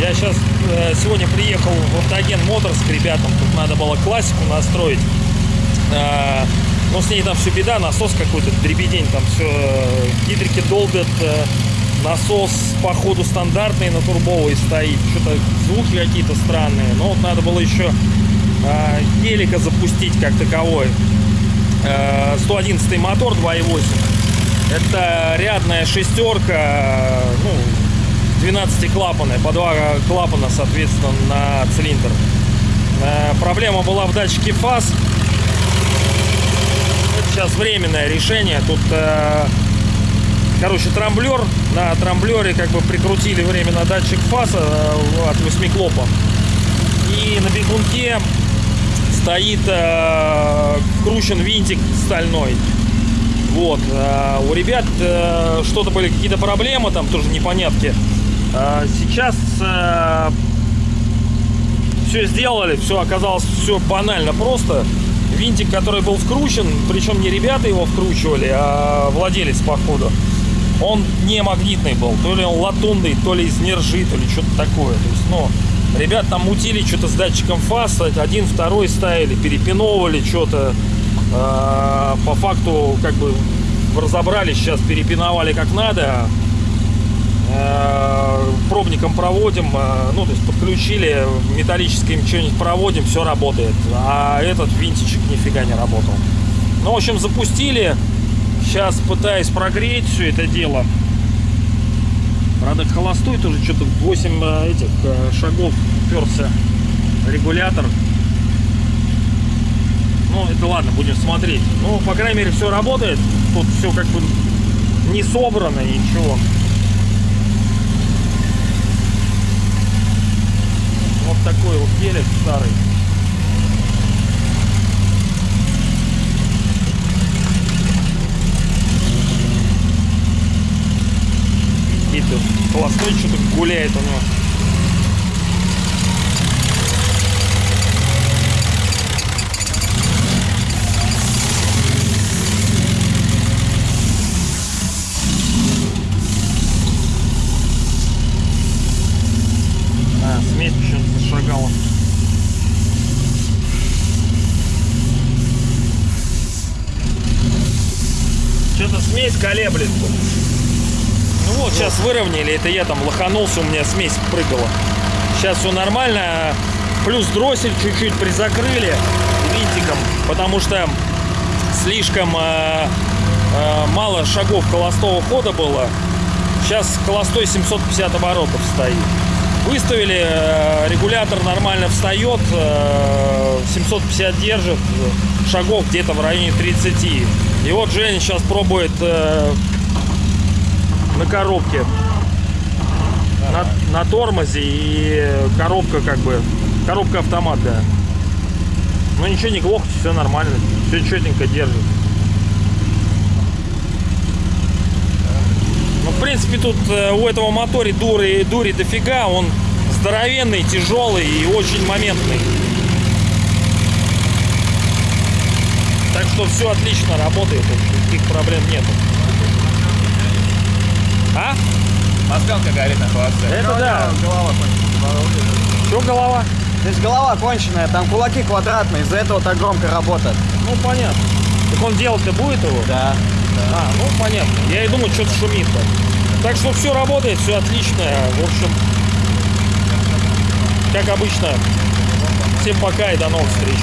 Я сейчас сегодня приехал в Автоген Моторс к ребятам. Тут надо было классику настроить. Э, но с ней там все беда, насос какой-то дребедень, там все э, гидрики долбят, э, насос походу стандартный на турбовый стоит, что-то звуки какие-то странные. Но вот надо было еще э, гелика запустить как таковой. Э, 111 мотор 2.8. Это рядная шестерка, ну, 12 клапаны, по два клапана, соответственно, на цилиндр. Э, проблема была в датчике фаз. Это сейчас временное решение. Тут, э, короче, трамблер. На трамблере как бы прикрутили временно датчик фаза э, от 8 клопа. И на бегунке стоит вкручен винтик стальной. Вот. У ребят что-то были какие-то проблемы, там тоже непонятки. Сейчас все сделали, все оказалось все банально просто. Винтик, который был вкручен, причем не ребята его вкручивали, а владелец походу, он не магнитный был. То ли он латунный, то ли из нержи, то ли что-то такое. То есть, ну, ребят там мутили что-то с датчиком фаз, один, второй ставили, перепиновывали что-то. А, по факту, как бы, разобрались сейчас, перепиновали как надо, Э, пробником проводим, э, ну, то есть подключили, металлическим что-нибудь проводим, все работает. А этот винтичек нифига не работал. Ну, в общем, запустили. Сейчас пытаюсь прогреть все это дело. Правда, холостой тоже что-то 8 э, этих шагов перся регулятор. Ну, это ладно, будем смотреть. Ну, по крайней мере, все работает. Тут все как бы не собрано, ничего. вот такой вот гелик старый. Какие-то холостой что-то гуляет у него. смесь колеблется. Ну вот, сейчас выровняли, это я там лоханулся, у меня смесь прыгала. Сейчас все нормально. Плюс дроссель чуть-чуть призакрыли винтиком, потому что слишком э, э, мало шагов холостого хода было. Сейчас холостой 750 оборотов стоит. Выставили, э, регулятор нормально встает, э, 750 держит, шагов где-то в районе 30. И вот Женя сейчас пробует э, на коробке. На, на тормозе и коробка как бы, коробка автомат, да. Но ничего не глохнет, все нормально, все четенько держит. Ну, в принципе, тут э, у этого моторе дури, дури дофига, он здоровенный, тяжелый и очень моментный. Так что все отлично работает, никаких проблем нету. А? Мозгалка горит на холодце. Это да. Голова конченая. Что голова? Здесь голова конченая, там кулаки квадратные, из-за этого так громко работает. Ну понятно. Так он делать-то будет его? Да. А, ну понятно. Я и думаю, что-то шумит. -то. Так что все работает, все отлично. В общем, как обычно. Всем пока и до новых встреч.